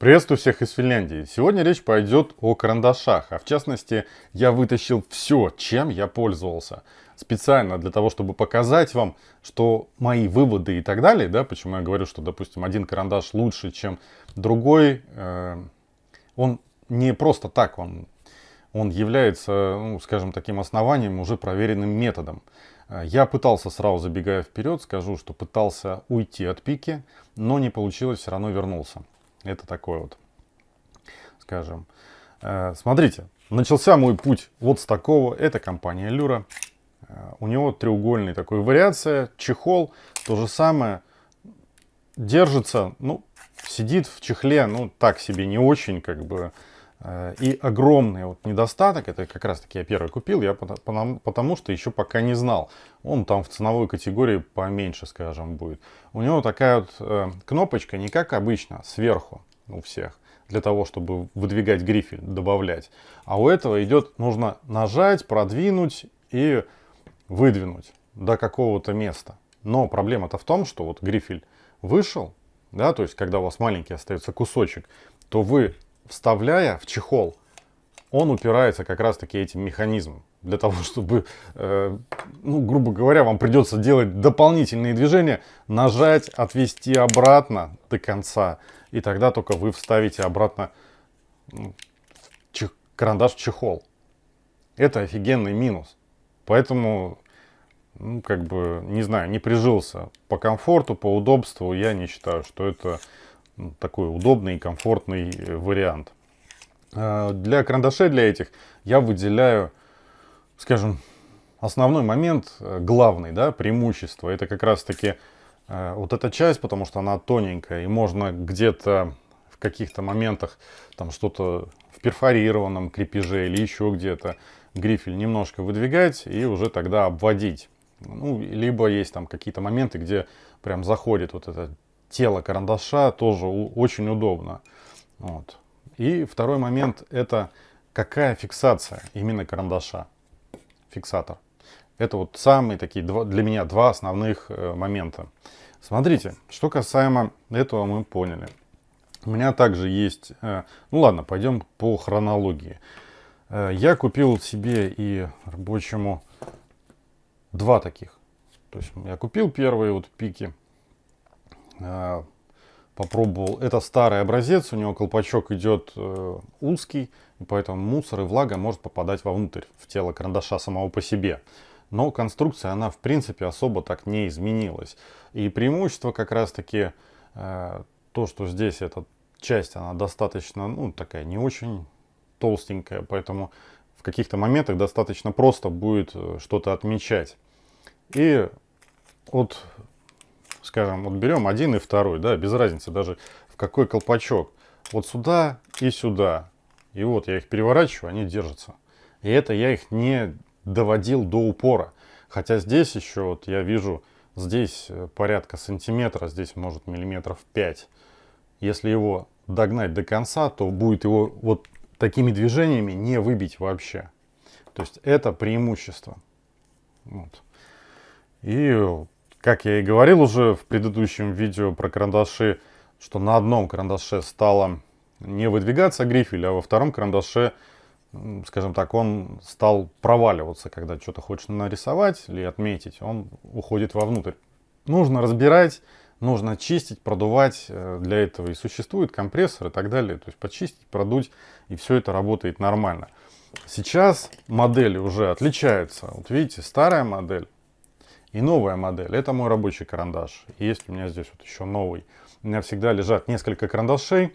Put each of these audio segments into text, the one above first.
Приветствую всех из Финляндии. Сегодня речь пойдет о карандашах, а в частности я вытащил все, чем я пользовался. Специально для того, чтобы показать вам, что мои выводы и так далее, да, почему я говорю, что, допустим, один карандаш лучше, чем другой, э, он не просто так, он, он является, ну, скажем, таким основанием, уже проверенным методом. Я пытался, сразу забегая вперед, скажу, что пытался уйти от пики, но не получилось, все равно вернулся. Это такой вот, скажем. Э, смотрите, начался мой путь вот с такого. Это компания Люра. Э, у него треугольный такой вариация. Чехол, то же самое. Держится, ну, сидит в чехле, ну, так себе не очень, как бы. Э, и огромный вот недостаток, это как раз таки я первый купил, я потому, потому что еще пока не знал. Он там в ценовой категории поменьше, скажем, будет. У него такая вот э, кнопочка, не как обычно, сверху у всех, для того, чтобы выдвигать грифель, добавлять. А у этого идет, нужно нажать, продвинуть и выдвинуть до какого-то места. Но проблема-то в том, что вот грифель вышел, да, то есть когда у вас маленький остается кусочек, то вы вставляя в чехол, он упирается как раз таки этим механизмом. Для того, чтобы, э, ну, грубо говоря, вам придется делать дополнительные движения, нажать, отвести обратно до конца. И тогда только вы вставите обратно ну, карандаш в чехол. Это офигенный минус. Поэтому, ну, как бы, не знаю, не прижился. По комфорту, по удобству я не считаю, что это такой удобный и комфортный э, вариант. А, для карандашей, для этих, я выделяю, скажем, основной момент, э, главный, да, преимущество. Это как раз-таки э, вот эта часть, потому что она тоненькая, и можно где-то в каких-то моментах там что-то в перфорированном крепеже или еще где-то грифель немножко выдвигать и уже тогда обводить. Ну, либо есть там какие-то моменты, где прям заходит вот эта тело карандаша тоже очень удобно. Вот. И второй момент это какая фиксация именно карандаша, фиксатор. Это вот самые такие два, для меня два основных э, момента. Смотрите, что касаемо этого мы поняли. У меня также есть, э, ну ладно, пойдем по хронологии. Э, я купил себе и рабочему два таких. То есть я купил первые вот пики, попробовал. Это старый образец, у него колпачок идет э, узкий, и поэтому мусор и влага может попадать вовнутрь, в тело карандаша самого по себе. Но конструкция, она в принципе особо так не изменилась. И преимущество как раз таки э, то, что здесь эта часть, она достаточно, ну, такая не очень толстенькая, поэтому в каких-то моментах достаточно просто будет э, что-то отмечать. И вот скажем, вот берем один и второй, да, без разницы даже в какой колпачок. Вот сюда и сюда. И вот я их переворачиваю, они держатся. И это я их не доводил до упора. Хотя здесь еще, вот я вижу, здесь э, порядка сантиметра, здесь может миллиметров 5. Если его догнать до конца, то будет его вот такими движениями не выбить вообще. То есть это преимущество. Вот. И как я и говорил уже в предыдущем видео про карандаши, что на одном карандаше стало не выдвигаться грифель, а во втором карандаше, скажем так, он стал проваливаться, когда что-то хочешь нарисовать или отметить, он уходит вовнутрь. Нужно разбирать, нужно чистить, продувать, э, для этого и существует компрессор и так далее, то есть почистить, продуть, и все это работает нормально. Сейчас модели уже отличаются, вот видите, старая модель, и новая модель, это мой рабочий карандаш. Есть у меня здесь вот еще новый. У меня всегда лежат несколько карандашей.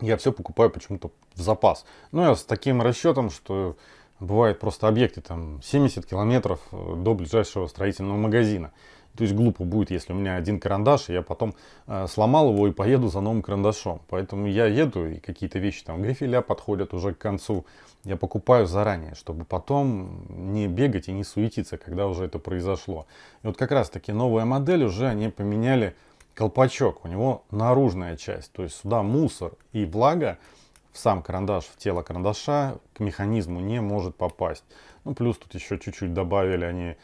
Я все покупаю почему-то в запас. Ну, я с таким расчетом, что бывает просто объекты там 70 километров э, до ближайшего строительного магазина. То есть глупо будет, если у меня один карандаш, и я потом э, сломал его и поеду за новым карандашом. Поэтому я еду, и какие-то вещи там, грифеля подходят уже к концу. Я покупаю заранее, чтобы потом не бегать и не суетиться, когда уже это произошло. И вот как раз таки новая модель уже они поменяли колпачок. У него наружная часть, то есть сюда мусор и влага в сам карандаш, в тело карандаша к механизму не может попасть. Ну, плюс тут еще чуть-чуть добавили они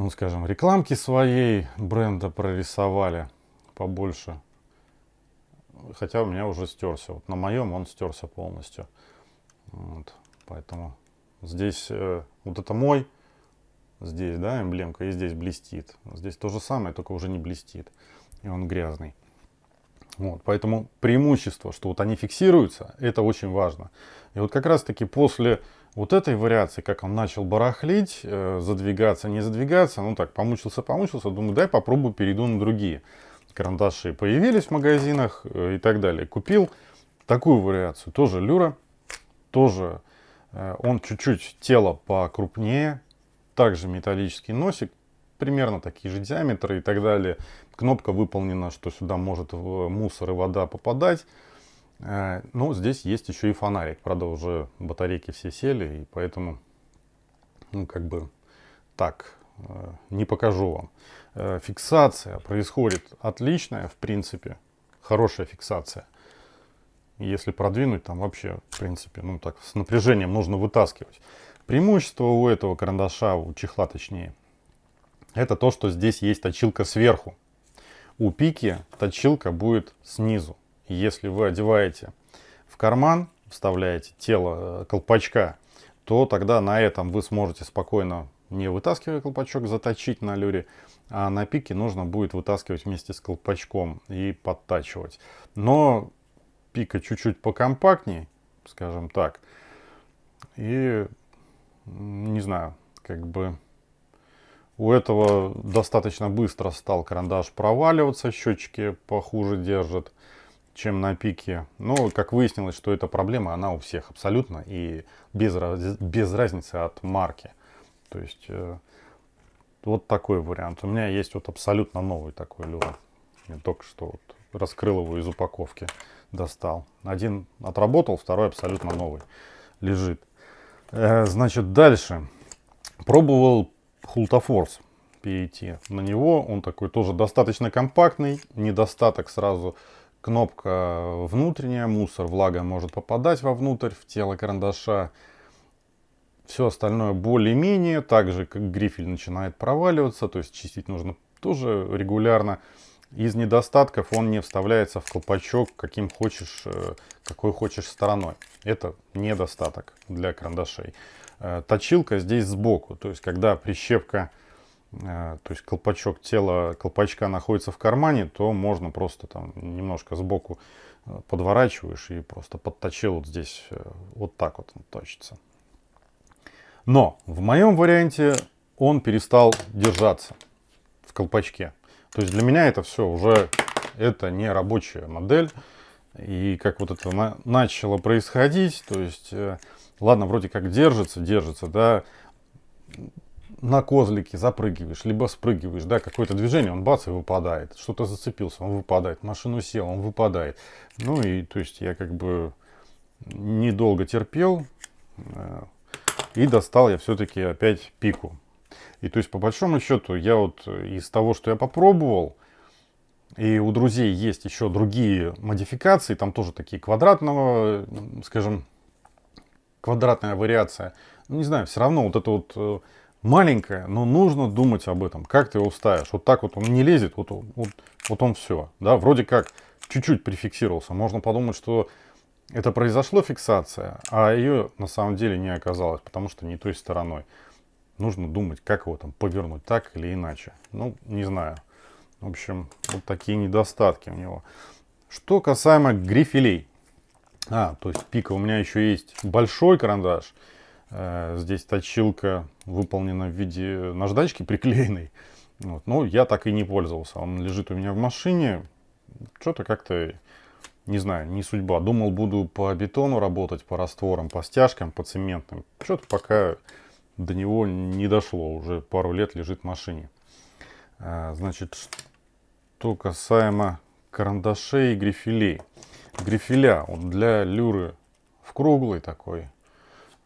ну, скажем, рекламки своей бренда прорисовали побольше. хотя у меня уже стерся. Вот на моем он стерся полностью. Вот, поэтому здесь э, вот это мой, здесь, да, эмблемка, и здесь блестит. Здесь то же самое, только уже не блестит. И он грязный. Вот, поэтому преимущество, что вот они фиксируются, это очень важно. И вот как раз таки после вот этой вариации, как он начал барахлить, э, задвигаться, не задвигаться, ну так, помучился, помучился, думаю, дай попробую, перейду на другие карандаши. Появились в магазинах э, и так далее. Купил такую вариацию, тоже люра, тоже э, он чуть-чуть тело покрупнее, также металлический носик, примерно такие же диаметры и так далее. Кнопка выполнена, что сюда может мусор и вода попадать. Э, но здесь есть еще и фонарик. Правда, уже батарейки все сели, и поэтому, ну, как бы так, э, не покажу вам. Э, фиксация происходит отличная, в принципе, хорошая фиксация. Если продвинуть, там вообще, в принципе, ну так, с напряжением нужно вытаскивать. Преимущество у этого карандаша, у чехла точнее, это то, что здесь есть точилка сверху. У пики точилка будет снизу. Если вы одеваете в карман, вставляете тело э, колпачка, то тогда на этом вы сможете спокойно, не вытаскивая колпачок, заточить на люре, а на пике нужно будет вытаскивать вместе с колпачком и подтачивать. Но пика чуть-чуть покомпактней, скажем так, и не знаю, как бы у этого достаточно быстро стал карандаш проваливаться, щечки похуже держат чем на пике. Но, как выяснилось, что эта проблема, она у всех абсолютно и без, без разницы от марки. То есть, э, вот такой вариант. У меня есть вот абсолютно новый такой люр. Я только что вот раскрыл его из упаковки, достал. Один отработал, второй абсолютно новый лежит. Э, значит, дальше. Пробовал Хултафорс перейти на него. Он такой тоже достаточно компактный. Недостаток сразу Кнопка внутренняя, мусор, влага может попадать вовнутрь, в тело карандаша. Все остальное более-менее, так же как грифель начинает проваливаться, то есть чистить нужно тоже регулярно. Из недостатков он не вставляется в колпачок, каким хочешь, э, какой хочешь стороной. Это недостаток для карандашей. Э, точилка здесь сбоку, то есть когда прищепка то есть колпачок тела колпачка находится в кармане, то можно просто там немножко сбоку э, подворачиваешь и просто подточил вот здесь, э, вот так вот он точится. Но в моем варианте он перестал держаться в колпачке. То есть для меня это все уже, это не рабочая модель. И как вот это на, начало происходить, то есть, ладно, вроде как держится, держится, да, на козлике запрыгиваешь, либо спрыгиваешь, да, какое-то движение, он бац и выпадает. Что-то зацепился, он выпадает. Машину сел, он выпадает. Ну и, то есть, я как бы недолго терпел. Э, и достал я все-таки опять пику. И то есть, по большому счету, я вот из того, что я попробовал, и у друзей есть еще другие модификации, там тоже такие квадратного, скажем, квадратная вариация. Ну, не знаю, все равно вот это вот маленькая, но нужно думать об этом, как ты его ставишь. Вот так вот он не лезет, вот, вот, вот он все. Да, вроде как чуть-чуть прификсировался. Можно подумать, что это произошло фиксация, а ее на самом деле не оказалось, потому что не той стороной. Нужно думать, как его там повернуть, так или иначе. Ну, не знаю. В общем, вот такие недостатки у него. Что касаемо грифелей. А, то есть пика у меня еще есть большой карандаш. Э, здесь точилка выполнена в виде наждачки приклеенной. Вот. Но я так и не пользовался. Он лежит у меня в машине. Что-то как-то, не знаю, не судьба. Думал, буду по бетону работать, по растворам, по стяжкам, по цементным. Что-то пока до него не дошло. Уже пару лет лежит в машине. Э, значит, что касаемо карандашей и грифелей. Грифеля вот для люры в круглый такой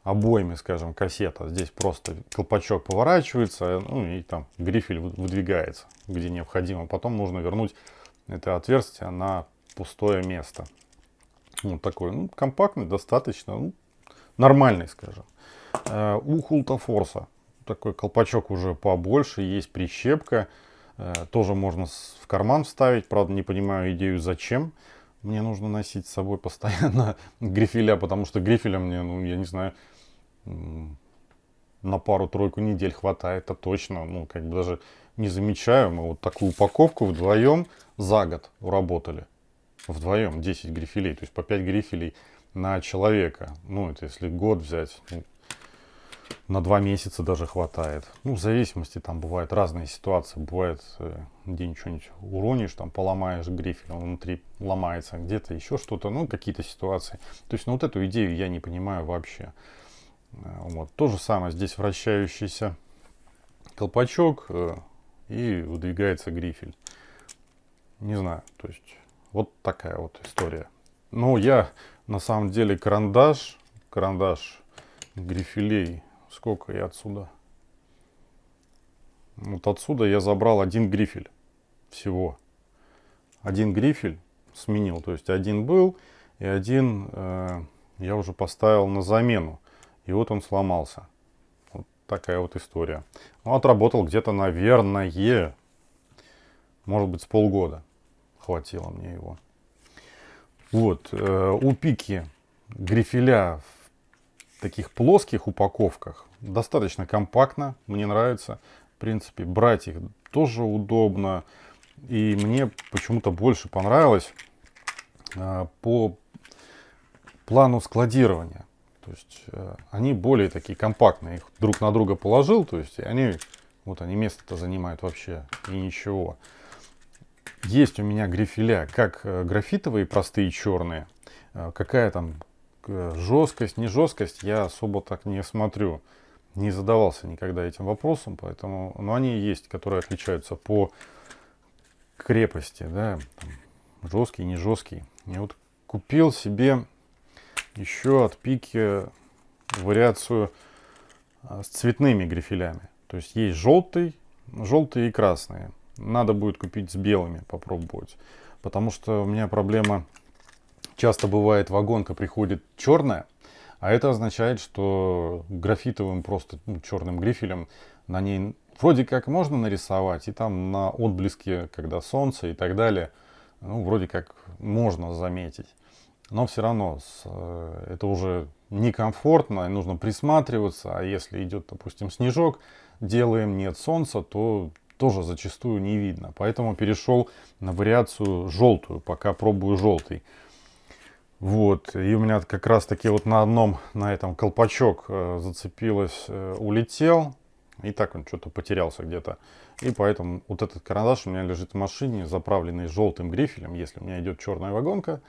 обоими, скажем, кассета. Здесь просто колпачок поворачивается, ну и там грифель выдвигается, где необходимо. Потом нужно вернуть это отверстие на пустое место. Вот такой, ну, компактный, достаточно, ну, нормальный, скажем. Э, у Хултафорса такой колпачок уже побольше, есть прищепка. Э, тоже можно в карман вставить, правда не понимаю идею зачем. мне нужно носить с собой постоянно грифеля, потому что грифеля мне, ну, я не знаю, на пару-тройку недель хватает, это точно. Ну, как бы даже не замечаю. Мы вот такую упаковку вдвоем за год уработали. Вдвоем 10 грифелей, то есть по 5 грифелей на человека. Ну, это если год взять, ну, на 2 месяца даже хватает. Ну, в зависимости, там бывают разные ситуации. Бывает, э, где что-нибудь уронишь, там поломаешь грифель, он внутри ломается, где-то еще что-то, ну, какие-то ситуации. То есть, ну, вот эту идею я не понимаю вообще. Э, вот. То же самое здесь вращающийся колпачок э, и выдвигается грифель. Не знаю, то есть вот такая вот история. Ну, я на самом деле карандаш, карандаш грифелей, сколько я отсюда? Вот отсюда я забрал один грифель всего. Один грифель сменил, то есть один был и один э, я уже поставил на замену. И вот он сломался. Вот такая вот история. Ну, отработал где-то, наверное, может быть, с полгода. Хватило мне его. Вот, э, у пики грифеля в таких плоских упаковках достаточно компактно, мне нравится. В принципе, брать их тоже удобно. И мне почему-то больше понравилось э, по плану складирования. То есть э, они более такие компактные. Их друг на друга положил, то есть они, вот они место-то занимают вообще и ничего. Есть у меня грифеля, как э, графитовые простые черные. Э, какая там жесткость, не жесткость, я особо так не смотрю. Не задавался никогда этим вопросом, поэтому, но они есть, которые отличаются по крепости, да, жесткий, не жесткий. Я вот купил себе еще от пики вариацию а, с цветными грифелями. То есть есть желтый, желтые и красные. Надо будет купить с белыми, попробовать. Потому что у меня проблема, часто бывает вагонка приходит черная, а это означает, что графитовым просто ну, черным грифелем на ней вроде как можно нарисовать, и там на отблеске, когда солнце и так далее, ну, вроде как можно заметить но все равно э, это уже некомфортно, нужно присматриваться, а если идет, допустим, снежок, делаем нет солнца, то тоже зачастую не видно. Поэтому перешел на вариацию желтую, пока пробую желтый. Вот, и у меня как раз таки вот на одном, на этом колпачок э, зацепилось, э, улетел, и так он что-то потерялся где-то. И поэтому вот этот карандаш у меня лежит в машине, заправленный желтым грифелем, если у меня идет черная вагонка,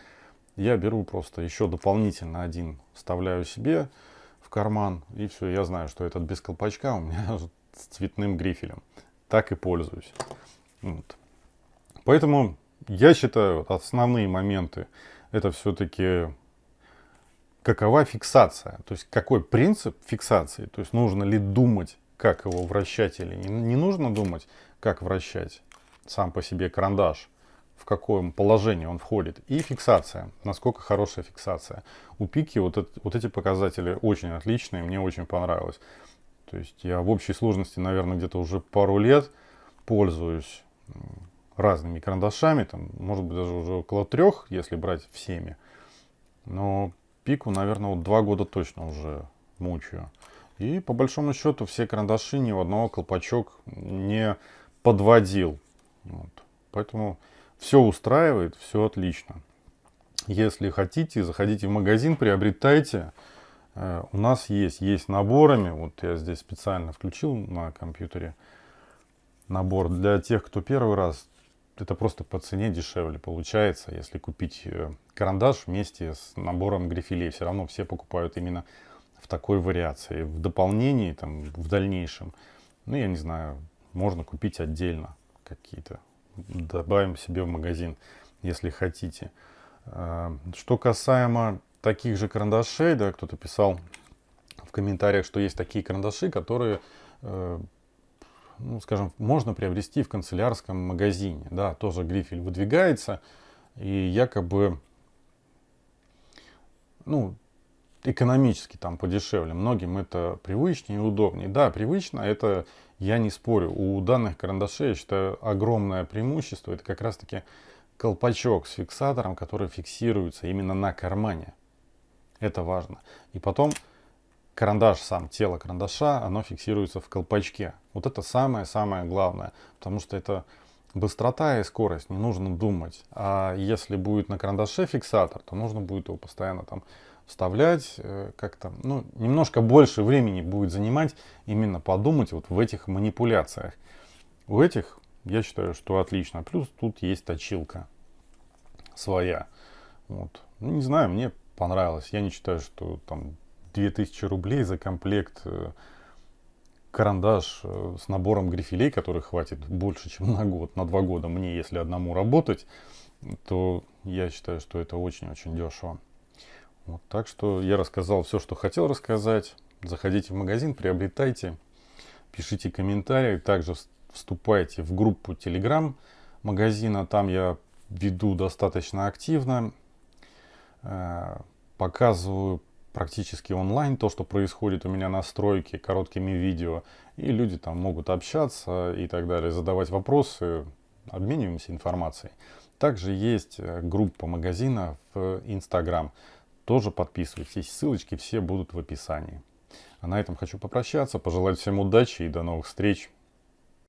я беру просто еще дополнительно один, вставляю себе в карман, и все, я знаю, что этот без колпачка у меня с цветным грифелем. Так и пользуюсь. Вот. Поэтому я считаю, основные моменты это все-таки какова фиксация, то есть какой принцип фиксации, то есть нужно ли думать, как его вращать или не, не нужно думать, как вращать сам по себе карандаш в каком положении он входит, и фиксация, насколько хорошая фиксация. У пики вот, это, вот эти показатели очень отличные, мне очень понравилось. То есть я в общей сложности, наверное, где-то уже пару лет пользуюсь разными карандашами, там, может быть, даже уже около трех, если брать всеми. Но пику, наверное, вот два года точно уже мучаю. И по большому счету все карандаши ни в одного колпачок не подводил. Вот. Поэтому все устраивает, все отлично. Если хотите, заходите в магазин, приобретайте. Э, у нас есть, есть наборами. Вот я здесь специально включил на компьютере набор для тех, кто первый раз. Это просто по цене дешевле получается, если купить э, карандаш вместе с набором грифелей. Все равно все покупают именно в такой вариации. В дополнении, там, в дальнейшем, ну, я не знаю, можно купить отдельно какие-то добавим себе в магазин, если хотите. А, что касаемо таких же карандашей, да, кто-то писал в комментариях, что есть такие карандаши, которые, э, ну, скажем, можно приобрести в канцелярском магазине. Да, тоже грифель выдвигается, и якобы, ну, экономически там подешевле. Многим это привычнее и удобнее. Да, привычно, это я не спорю. У данных карандашей, я считаю, огромное преимущество. Это как раз таки колпачок с фиксатором, который фиксируется именно на кармане. Это важно. И потом карандаш сам, тело карандаша, оно фиксируется в колпачке. Вот это самое-самое главное, потому что это быстрота и скорость, не нужно думать. А если будет на карандаше фиксатор, то нужно будет его постоянно там вставлять, э, как-то, ну, немножко больше времени будет занимать именно подумать вот в этих манипуляциях. У этих, я считаю, что отлично. Плюс тут есть точилка своя. Вот. Ну, не знаю, мне понравилось. Я не считаю, что там 2000 рублей за комплект э, карандаш э, с набором грифелей, который хватит больше, чем на год, на два года мне, если одному работать, то я считаю, что это очень-очень дешево. Вот, так что я рассказал все, что хотел рассказать. Заходите в магазин, приобретайте, пишите комментарии. Также вступайте в группу Telegram магазина. Там я веду достаточно активно. Э, показываю практически онлайн то, что происходит у меня на стройке короткими видео. И люди там могут общаться и так далее, задавать вопросы, обмениваемся информацией. Также есть э, группа магазина в Instagram. Тоже подписывайтесь. Ссылочки все будут в описании. А на этом хочу попрощаться, пожелать всем удачи и до новых встреч.